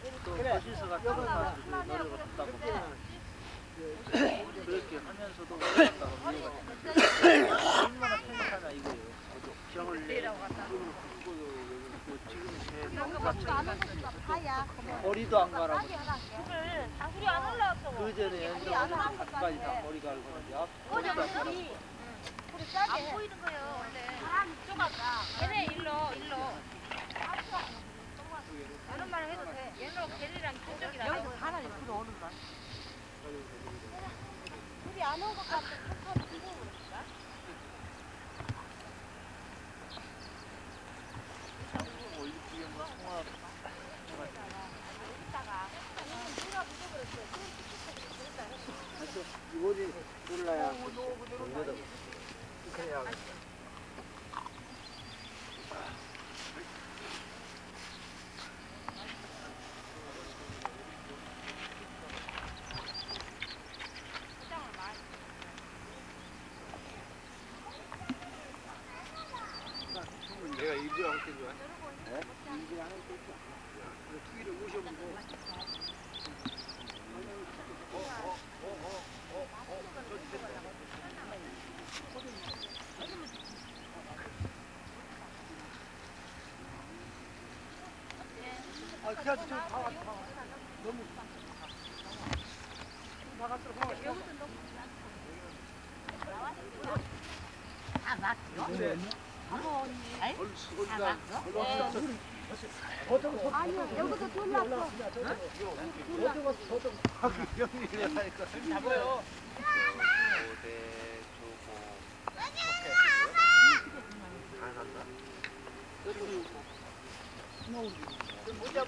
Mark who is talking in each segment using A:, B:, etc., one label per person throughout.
A: 같은 사람들이 노력을 한다고. 그렇게 하면서도 얼마나 행복하냐 이거예요. 병을 머리도 안 가라고.
B: 우리 안 올라왔어.
A: 그 전에 연정은 가까이 다 머리 갈고 앞머리도 안 가라고.
B: 안 보이는 거예요, 원래. 얘네 일로, 일로. 그런 말 해도 돼. 얘로 걔네랑 그쪽이라. 여기서 사람이 들어오는 거야. 우리 안온것 같아.
A: 이거지 몰라야
C: 내가 일을 할때 좋아. 네? 일을 하는 때 좋아. 투기를 모셔보고.
A: 아 그냥 좀 다 왔다 너무 다 갔어 다 갔어
B: 아니요, 여기도 돌렸어.
A: 잡아요 야,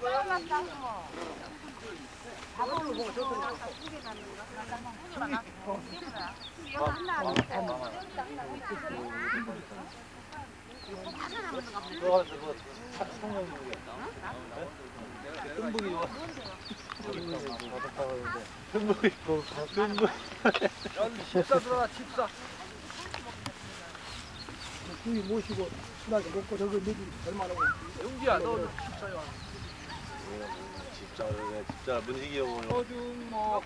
A: 14 들어가, 14.
D: 형이 모시고 순하게 먹고 저거 먹이 얼마나
A: 용기야 너
C: 집사야. 집사 집사. 문식이 형을
A: 어중목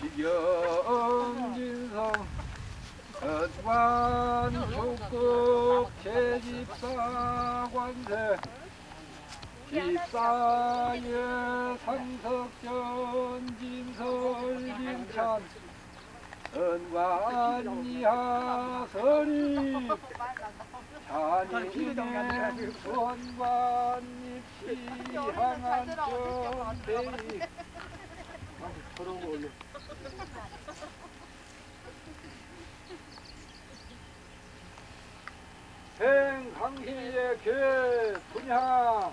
A: 기경진성 어관 조국 제집사 관세. 집사의 상석전 진설 김찬. 은관이하선이 자니의 원관입 시향한 전대이 저런 거 올려 행강희의 궤 분향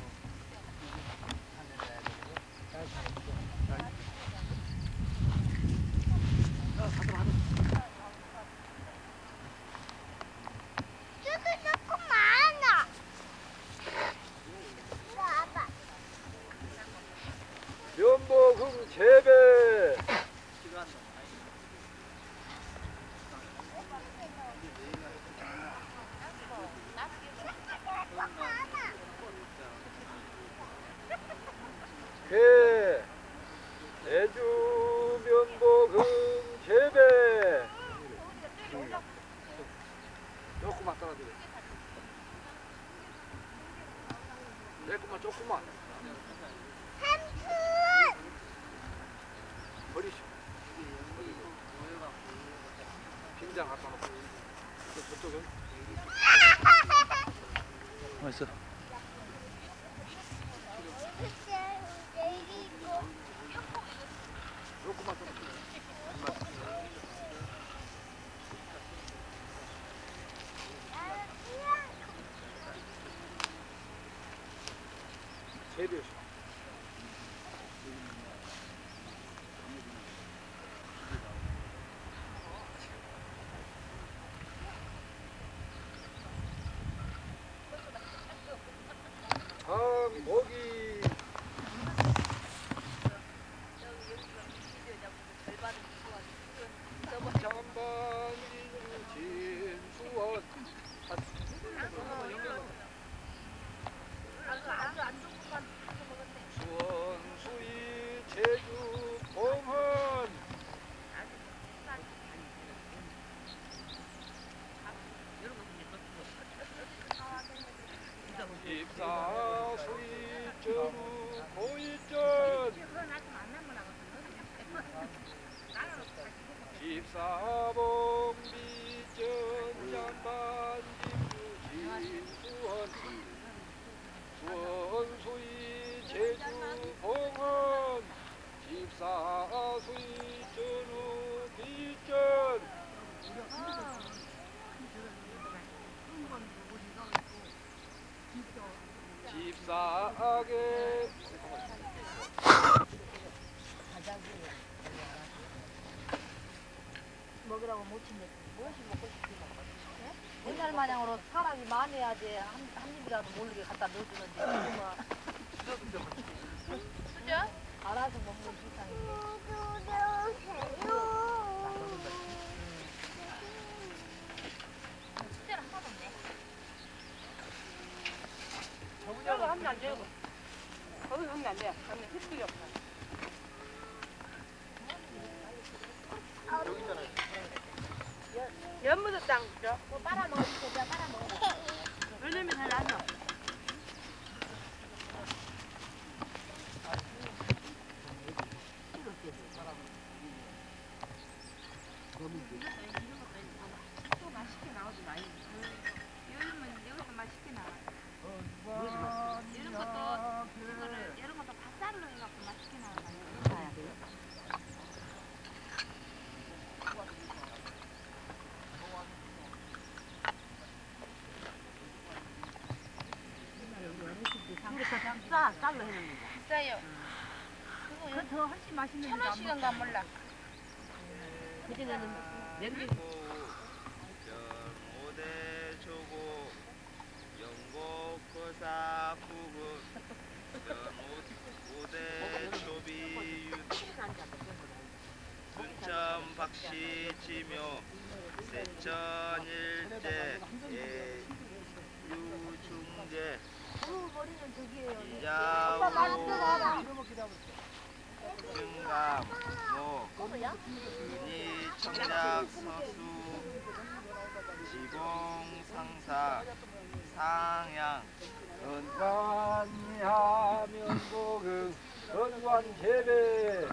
A: 면보금 재배 개 애주 면보금 재배 조금만 따라드려 조금만 조금만 버리시 김장 갖다 놓고 먹이 입사 봉 비전 양반 김주 진수원 수원 수이 제주 봉헌 집사 수이 전우 비전 집사하게.
E: 먹으라고 못 치면 무엇이 먹고 싶지 옛날 마냥으로 사람이 많아야지 한, 한 입이라도 모르게 갖다 넣어주는데. 지금은 그죠? 알아서 먹는 세상인데 숙제를 하나도 없네
B: 저거 하면 안 돼요. 거기 하면 안 돼요. 하면 햇빛이 없어.
A: 여기 있잖아요.
B: 연무도 땅 줘.
E: 뭐 빨아먹어
B: 왜냐면 잘 나죠.
E: 또 맛있게 나오지 많이 여름은 여기서 맛있게 나와 이런 것도 이거를 이런 것도 밭살로 해갖고 맛있게 나와가지고
B: 싸, 쌀로 해놓는 거.
E: 비싸요. 그거 더 훨씬 맛있는 천 원씩인가 몰라.
B: 그전에는
F: 조고 영고 거사 부분 오대 초비 순천 박씨 지묘 세천 일제 유중 제 이자우 증감 모 은희 청작 서수 지공 상사 상양
A: 은관이 하면 복음 은관 재배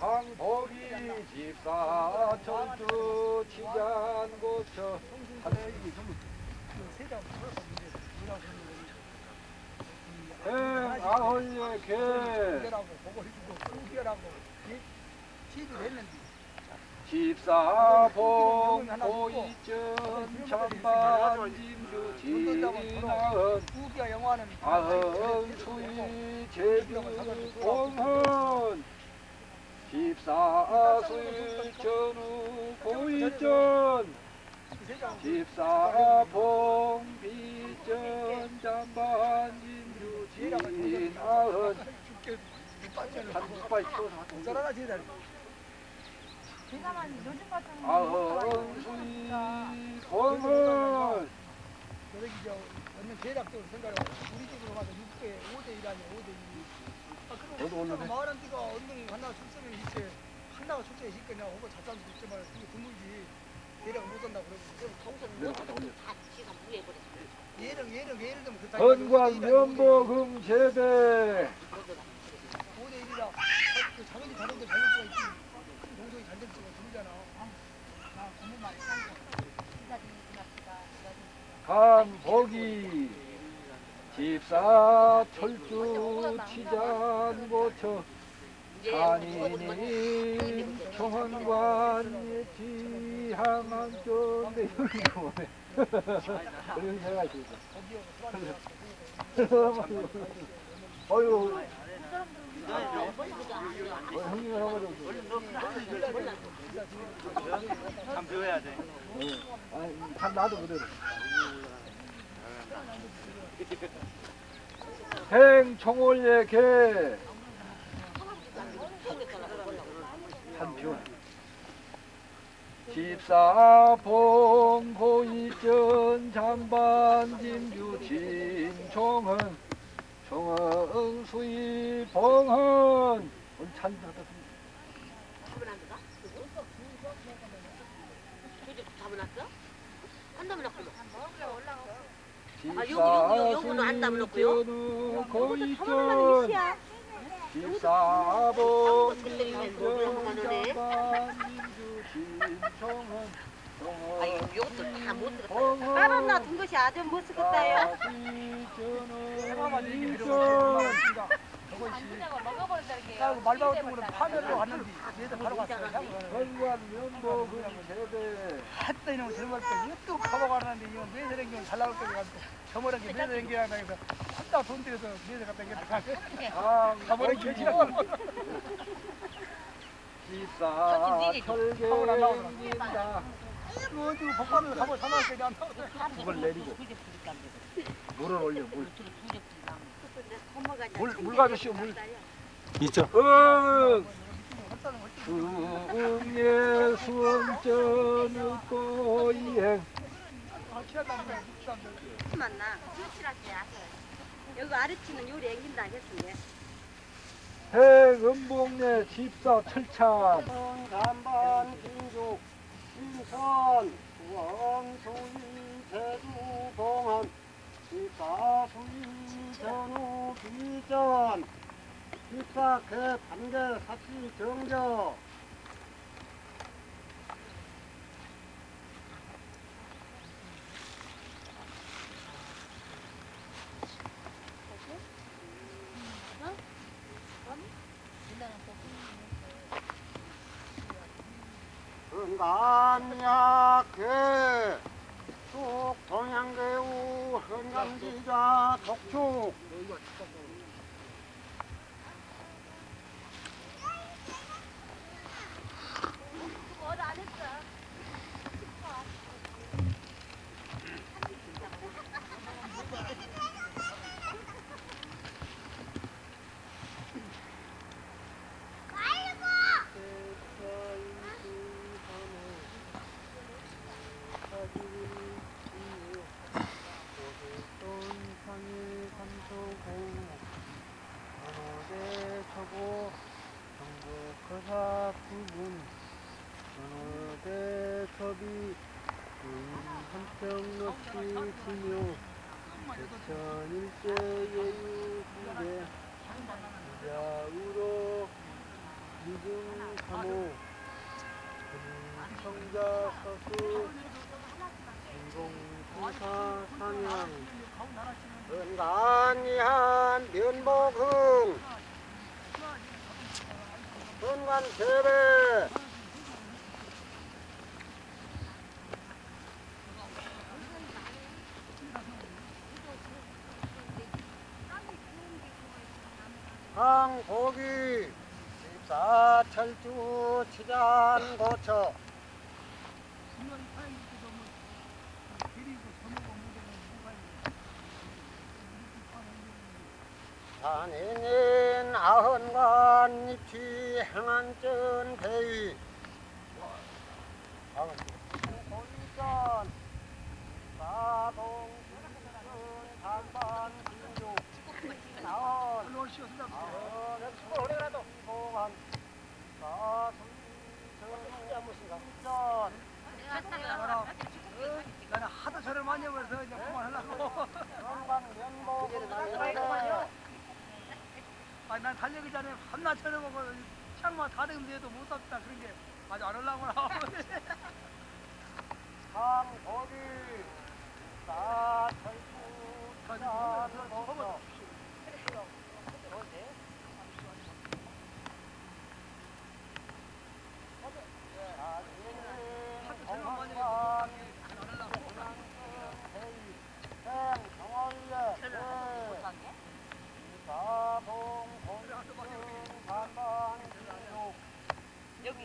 A: 황복이 집사 철주 치잔 고쳐 하늘이 전부 행 아헐예 개
D: 라고 그거 해주고 우겨라고 시도를 했는데
A: 집사봉 고이전 참반 짐주 진아은
D: 우겨 영화는
A: 아흔 수이 제주 공헌 집사 수일 전후 고이전 집사봉 비전 잠반 진주 진아은 한 빨리 치워서
D: 썰어라 제다
E: 대가만 요즘 같은
A: 아흔 수이 공헌
D: 여기 저 얻는 대략적으로 하고 우리 집으로 가서 6대 5대 1 아니야 5대 2아
A: 너도
D: 그럼
A: 올라네.
D: 마을 한 띠가 언능이 하나 출세를 있지 하나가 출세 있을 거냐? 오고 잡담도 있지만 그게 드물지. 대략 못 산다 그러고. 얘는 얘는 예를 들면 그
A: 건관 면보금 제대.
D: 5대 1이라 그 작은지 다른데 잘될 수가 있지. 큰 동성이 잘될 수가 드물잖아.
E: 아 너무 많이
A: 집사 철주 치잔 고쳐 산인이 총원관 지향한 쫀데 여기 뭐네? 그런 생각이 들어 어휴 어, 형님 할아버지
F: 참 배워야 돼.
A: 아니 다 나도 그대로 행총월예 개 한표 집사 봉 고이전 잠반 진주 진 김종헌 종헌 수이 봉헌 오늘 잘 들었습니다.
G: 잡아놨는가? 누구? 조직 잡아놨어? 한 놈이 났구나. 아, 요거, 요거, 요거, 요거는 안 담아놓고요?
A: 거이전 집사봉
G: 그때는 뭐 그런 것만 하네.
A: 민주 김종헌
G: 아, 요- 요것도 다 못 들었다.
H: 따로 놔둔 것이 아주 못 쓰겠다요.
A: 시전은 이전
D: 그리고 말바우 쪽으로 파면으로 왔는데 얘들 바로 갔어요.
A: 건관 면목은 세대.
D: 했다 이놈 젊을 때 이것도 가봐가는데 이건 매세 댕기면 잘 나올 거지 가지고 저번에 매세 댕기라고 해서 혼자 돈 들여서 매세 갖다 댕겼다 가버린 결지가
A: 기사 철개입니다
D: 어디 복받으면 가버 사나울 때안 나오고
A: 그걸 내리고. 물을 올려 물. 물, 물 가주시오 물.
I: 있죠.
A: 응. 응예 수원전의 고이행
H: 맞나? 여기 아래치는 요리 앵긴다 하겠습니다.
A: 행음봉내 집사 철창
I: 간반 김죽 인천 왕소인 제주 봉안 집사수인 전후 비전 집사 개 반개 사치 정저 은간약회 쭉 동양대우 헌감지자 독축 상일 감소고 어느대 초보 전국 거사 부분 어느대 첩이 지묘 대천일제 예유 중대 부자우로 미중 사모 청자 서수 인공공사 상향. 은간이한 면목흥 은간 재배 항 고기 집사 철주 치잔 고쳐 산인인 아흔관 입시 행안전 대위 고위전 사동 은반 반 진주 나온 아흔 엑스포레라도. 봉한 사순전
D: 나는 하도 저를 많이 해버려서 이제 그만하려고.
I: 건강 면목
D: 아니 난 달리기 전에 한나 쳐다보고 창만 다듬는데도 못 잡다 그런 게 아주 안 올라오고
I: 상고기 사철수 사서도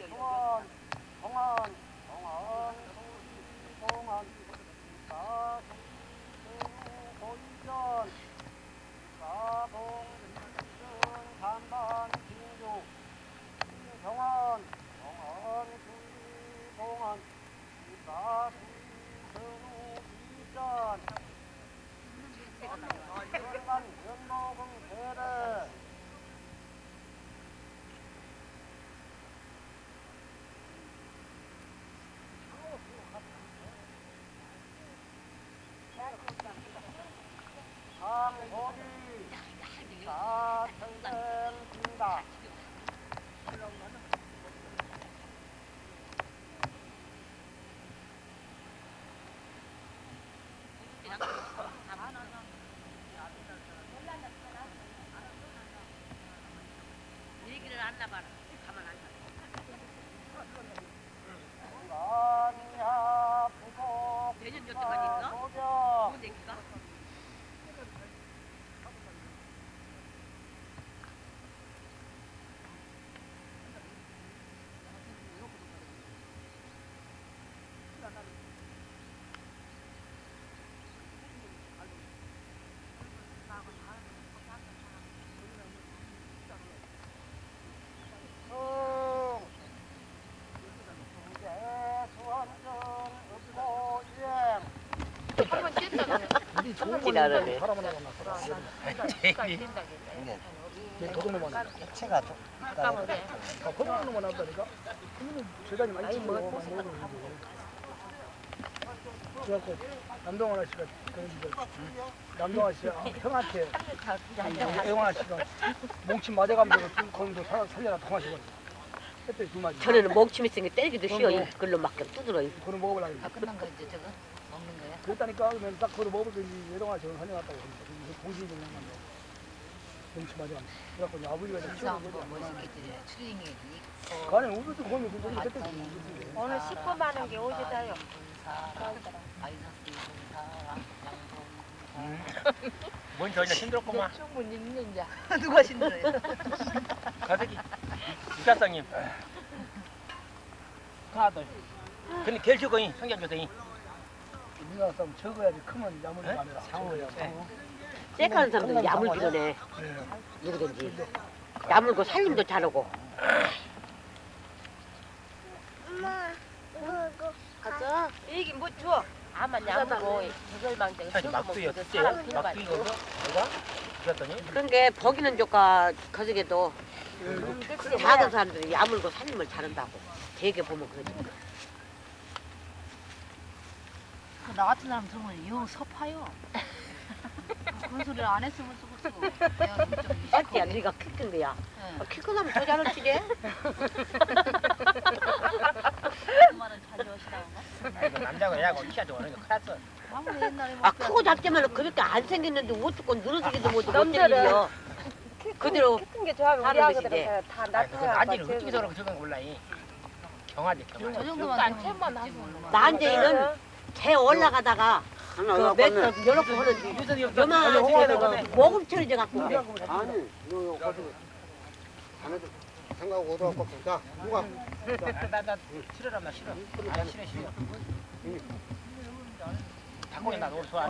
I: 동원, 동원, 동원,
E: 동원, 사동, 도전, 사동. 내년 여태까지인가? 뭔 얘기가?
D: 우리 좋은 거 있는 사람은 하나 내 도둑놈만 나.
I: 체가 좀
D: 아, 거북놈만 나온다니까? 그러면 재단이 많이 많이 먹는 거지. 그래갖고 남동원 아씨가 그런 거 남동원 씨가 형한테 애원 아씨가 몽침 맞아가면서 거기도 살- 살려라 마리
G: 전에는 멍침 있으니까 때리기도 쉬워. 이 글로 막 두드러.
D: 그걸 먹어보려고
E: 다 끝난 거 이제 저거?
D: 그랬다니까 그러면 딱 그걸 먹어보더니 애동 아씨가 살려놨다고 그러니까 공신이 좀 양반데 몽침 맞아가면서 그래갖고 이제 아버지가 이제 키우는
E: 뭐
D: 거지
E: 멋있겠지. 추링이 있고.
D: 가네 우리도 거기 그 정도 됐대
B: 오늘 10분 많은 게 오시다요.
J: 뭔 저희는 힘들었구만.
E: 충분히 있는 자. 누가 힘들어요?
J: 가족이 육사장님. 하나들. 근데 결실거인 성격교생이
D: 우리나라 사람 적어야지 크면 야물이 아니라 상어야 상어
G: 쎄가는 사람들 야물기도네. 누구든지. 야물고 살림도 잘하고.
B: 가자. 이게 뭐 줘? 아만 양으로 저절망대.
J: 사실 막두요. 진짜 막두 이거 뭐가? 그랬더니
G: 그런 게 버기는 조카 거저게도 작은 사람들이 야물고 살림을 잘한다고. 되게 보면 그러지.
E: 나 같은 사람 들으면 영 섭하요. 그런 소리를 안 했으면 좋겠어.
G: 맞지야, 네가 키큰 거야.
E: 네.
G: 키큰 하면 더 잘할 지게.
E: 그 말은 잘 여시라고.
J: 이거 남자가 야고 키가 좋아하는 거
E: 옛날에
G: 아 크고 작지만 그렇게 안 생겼는데 어쩌고 늘어지기도 못해 못 때리려. 그대로
B: 큰 게 좋아하면 우리
G: 것이지.
B: 다
J: 아,
B: 나타나.
J: 안지는 어떻게 저러고 저건 몰라. 이. 경화지
E: 저
J: 경화.
E: 정도만 되면 먹지 뭐.
G: 난쟁이는 개 올라가다가 그몇 여러 번 하는데 요만한 새끼가 목을 처리져 갖고 그래.
I: 아니 너 가지고 자네들 생각하고 얻어갖고 자 누가
J: 나나 싫어라 나 싫어. 아 싫어 싫어. 닭고기 나 오늘 좋아.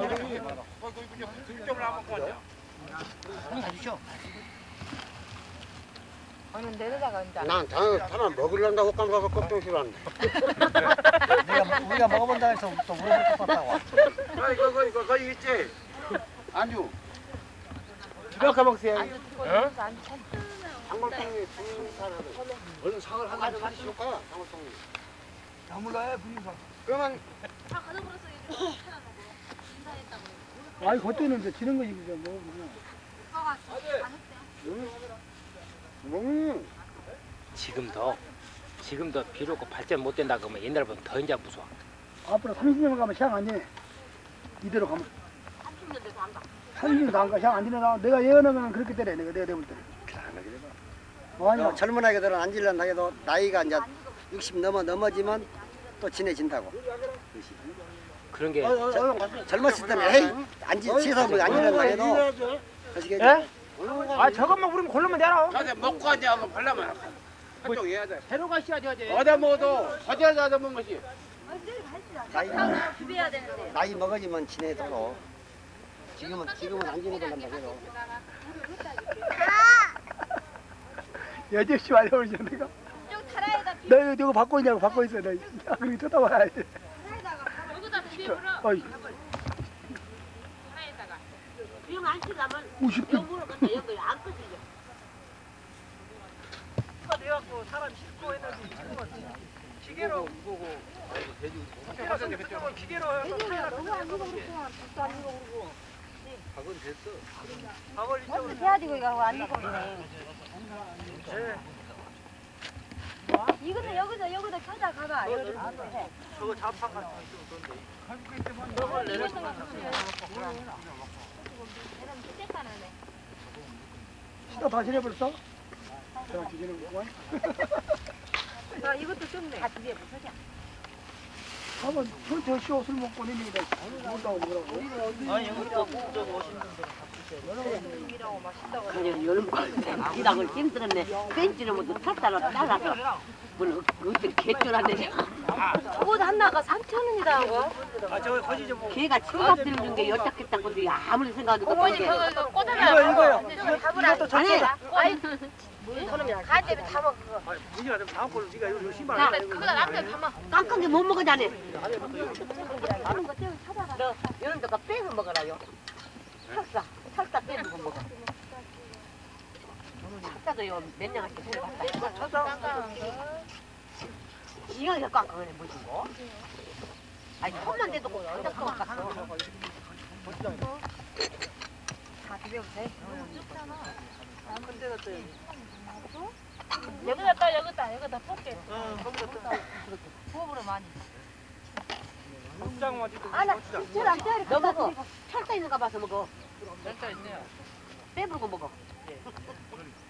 J: 응 가주쇼.
B: 오늘 내려다가 이제
I: 난 자네 하나 먹으려고 헛감 가서 걱정시라는데.
D: 내가 우리가 먹어본다 해서 또 물어볼 것 같다고.
I: 아 이거 이거 이거 거기 있지? 안주.
J: 가 먹세요.
I: 장골통이 중사라도 얼른 상을 하나. 좀 하시올까? 장골통이.
D: 야물라야 분위기가
I: 그러면
D: 아니 그때는 이제 지는 거지 그냥 뭐. 그냥
I: 음.
J: 지금도 지금도 비록 발전 못 된다 그러면 옛날보다 더 이제 무서워.
D: 앞으로 30년 가면 시장 안 지네 이대로 가면. 30년도 안 가, 시장 안 지내 나 내가 예언하면 그렇게 때려 내가 내가 내볼 때 아니야
I: 젊은 아이들은 안 질른다 해도 나이가 이제 60 넘어 넘어지면 또 진해진다고.
J: 그런 게
I: 젊었을 때는 에이 안 지, 지서 뭐안 질른다 해도 아시겠지?
J: 아 저것만 우리면 고르면 되나?
F: 어제 먹고 하지 하고 발라면 한쪽 해야 돼.
J: 새로 가셔야지 어제.
F: 어디 먹어도 어디서 얻어 먹은 것이.
I: 나이, 나이 먹어지면 진해도 지금은 지금은 안 지내달란다 해도.
D: 여지없이 말해버리지 내가 너 이거 저거 받고 있냐고 받고 있어. 너 야, 그렇게 쳐다봐야 돼. 어이.
G: 지 금안 치려면
D: 50분.
G: 여기로 갔다. 여기 안 끄지죠.
D: 가 돼갖고 사람 싣고 했는데 지금은 기계로 기계로 좀 기계로 해서 타이라
I: 박은 됐어.
D: 박을 이쪽으로
B: 해야지 거기가. 안 익어버리네. 이것도 여기서 여기다 찾아 가봐. 여기도 해.
D: 저거 자판 같은 거 있으면 그런데 시다 다 지내버렸어? 기계는 뭐야?
B: 아, 이것도 좋네.
D: 한번 저저 쇼술 먹고 내니까 못다고 뭐라고?
K: 아니 이것도 저거 오신
G: 그냥 여름 일하고 힘들었네. 벤치를 모두 탔다가 잘라서 뭘 어떻게 개쩔었네.
B: 저거 하나가 3천 원이다 하고.
D: 아 저거 거지 좀
G: 걔가 친구가 들어준 게 열짝했다 건데 아무리 생각해도
B: 어머니 그거 이거 꽂아놔.
D: 이거 이거요.
B: 이것도
G: 아니
B: 갈 때문에 담아 그거.
D: 아 문제가 좀 다음 걸로 네가 요 신발
G: 야.
B: 그거 남편 담아.
G: 깜깜게못 먹어자네. 너 이런 데가 빼서 빼서 먹어. 살사도 요몇 년한테 들어갔다. 이거 이거 깜깜하네 뭐지 뭐? 아니 손만 대도 꼭 살짝 것 같았어.
B: 다 비벼보세요.
D: 근데가 또
B: 여기다 떠, 여기다, 여기다 뽑게.
D: 어, 거기다
B: 부업으로 많이.
D: 국장 맞이도
B: 아나 찌랑 찌랑
G: 너 먹어. 철사 있는가 봐서 먹어.
K: 셀자 있네요.
G: 빼부고 먹어.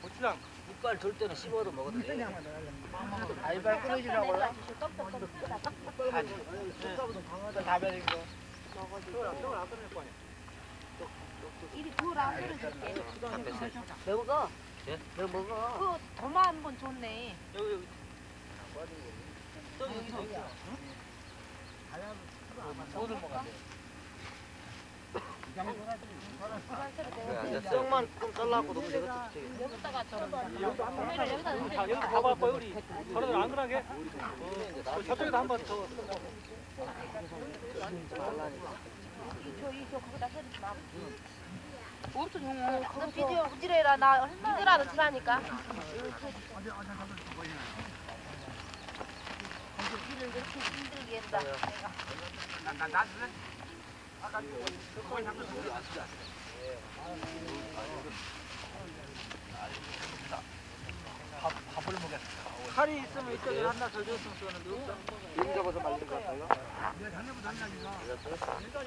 D: 고추장
K: 이빨 돌 때는 씹어도 먹어도 돼.
D: 알발 끊어지라고
K: 요다 배는 거.
B: 이리 두라 줄줄게.
G: 너 먹어.
K: 예?
G: 너 먹어.
B: 그 도마 한번 좋네.
K: 여기 여기. 저기 여기서. 돈을 먹어야 돼. 썩만 좀 잘라고 너무 내가
B: 여기다가 저런 도매를 여기다 넣는데.
D: 자 여기 가봐 봐 우리 저런 안 그러게 어, 저쪽에도 한번 더
B: 이저 이저 거기다 해주지 마. 없어 정호. 그거 비디오 우지래라 나 힘들어도 지라니까. 일을 이렇게 힘들게 했다.
D: 칼이 있으면 이쪽에 하나 더 줬으면 좋겠는데
I: 용 잡아서 말린 거 같아요.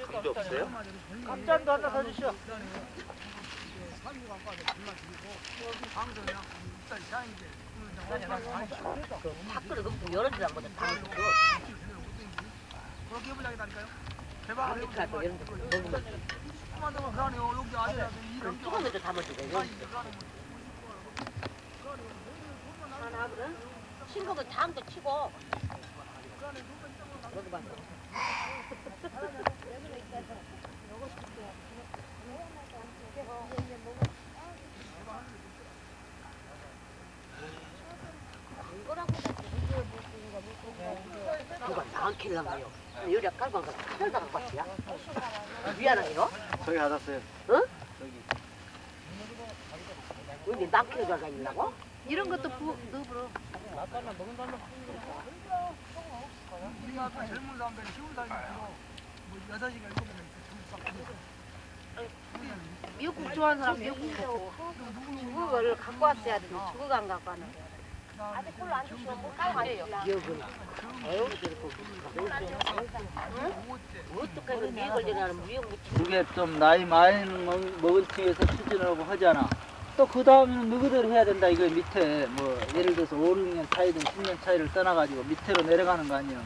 K: 그게 없어요?
D: 깜짝도 하나 더 주시오
G: 밖으로 넣고 열어주라 보다 다 먹어.
D: 그렇게 해보자니까요
G: 할거 이런 데 먹으면
D: 여기 이런
G: 조금만 담아주고 여기. 하나 하거든. 싱거면 다음도 치고. 먹어봐. 누가 나안 킬랑가요? 요리 깔고 한거 찾아다 갖고 왔지야? 미안해요.
I: 저기 받았어요.
G: 여기 나 킬러 다니려고?
B: 이런 것도 부 넣어버려.
D: 우리 앞에 젊은 사람들이 쉬운 사람이 있고 뭐 여섯 시간 일곱 시간
B: 미역국 좋아하는 사람 미역국 먹고. 죽을 갖고 왔어야 되는데 죽을 안 갖고 왔네. 아직 콜로 안 주시면 못 가고 가요.
G: 기억은. 에휴, 저렇게. 어떡하면 미역 걸리나는 미역 묻히
K: 그게 좀 나이 많이 먹- 먹은 층에서 추진하고 하잖아. 또 그 다음에는 너희들 해야 된다. 이거 밑에 뭐 예를 들어서 5, 6년 차이든 10년 차이를 떠나가지고 밑으로 내려가는 거 아니야.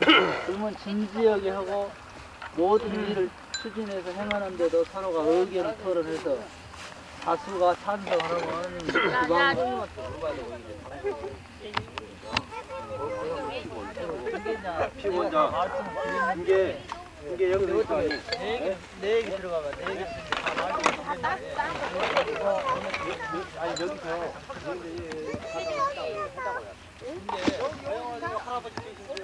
K: 그러면 진지하게 하고 모든 일을 추진해서 행하는데도 서로가 의견을 토론해서 다수가 찬성하라고 하는 그방
I: 피곤자. 이게 이게 여기서 있어.
K: 내 얘기 들어가봐. 내 얘기
I: 아니 여기서
K: 할아버지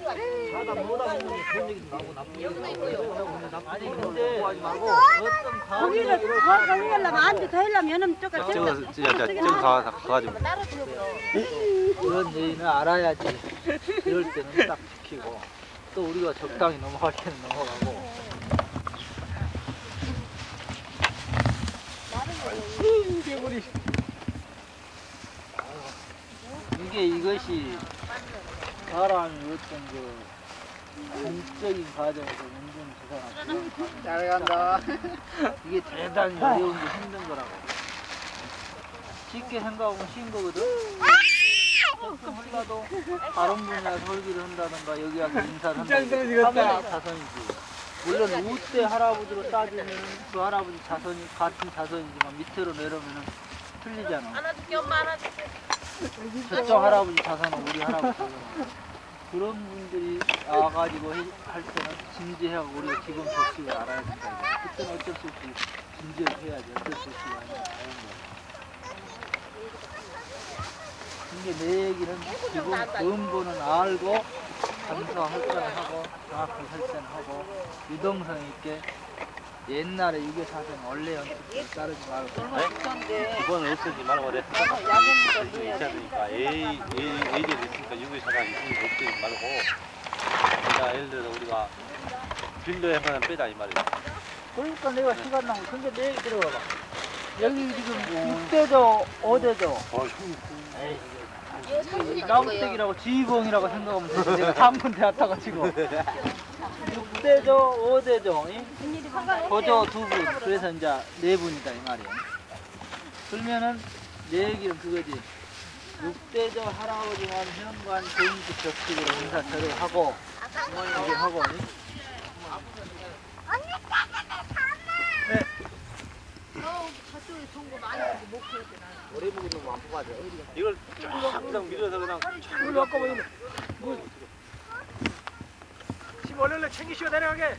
K: 사다 뭐다 좋은 얘기도 나오고 나쁜 얘기도 나오고 아니 근데 어떤 과학적으로
G: 더 하려면 안돼 더 하려면 조금
L: 저거 진짜 저거 가 가가지고
K: 그런 얘기는 알아야지 이럴 때는 딱 지키고 또 우리가 적당히 넘어갈 때는 넘어가고 이게 이것이 사람이 어떤 그 공적인 과정에서 운전 주사나
I: 잘 간다.
K: 이게 대단히 어려운 게 힘든 거라고. 쉽게 생각하면 쉬운 거거든. 조금 흘러도 다른 분이 와서 설기를 한다든가 여기 와서 인사를 한다든가 하면 자선이지. 물론 우대 할아버지로 따지면 그 할아버지 자선이 같은 자선이지만 밑으로 내려오면 틀리잖아.
E: 안아줄게 엄마 안아줄게.
K: 저쪽 할아버지 자선은 우리 할아버지. 그런 분들이 와가지고 해- 할 때는 진지하고 우리가 기본 법칙을 알아야 된다. 그때는 어쩔 수 없이 진지를 해야지. 어쩔 수 없이 하는 거야. 이게 내 얘기는 기본 근본은 알고 감사 할전하고 정확히 설전하고 유동성 있게 옛날에 유교사상 원래 연습을 따르지 말고.
L: 이번은 없애지. 말고 그래. 있어야 되니까. A A제 있으니까 유기 사람 있으니까 없애지 말고. 그러니까 예를 들어 우리가 빌려야만 빼자 이 말이야.
K: 그러니까 내가 시간 나고 근데 내 얘기 들어봐봐 여기 지금 6대죠 5대죠? 나무택이라고 지휘봉이라고 생각하면 되지 내가 한군 대학 가지고 6대죠? 5대죠? 거저 두분. 그래서 이제 네 분이다 이 말이야 그러면은 내 얘기는 그거지. 6대죠 할아버지만 현관 정식 격식으로 인사 절을 하고 이게 하고
L: 이걸 쫙 그냥 밀어서 그냥
D: 우리 아까 뭐, 뭐, 집 원래는 챙기시고 내려가게.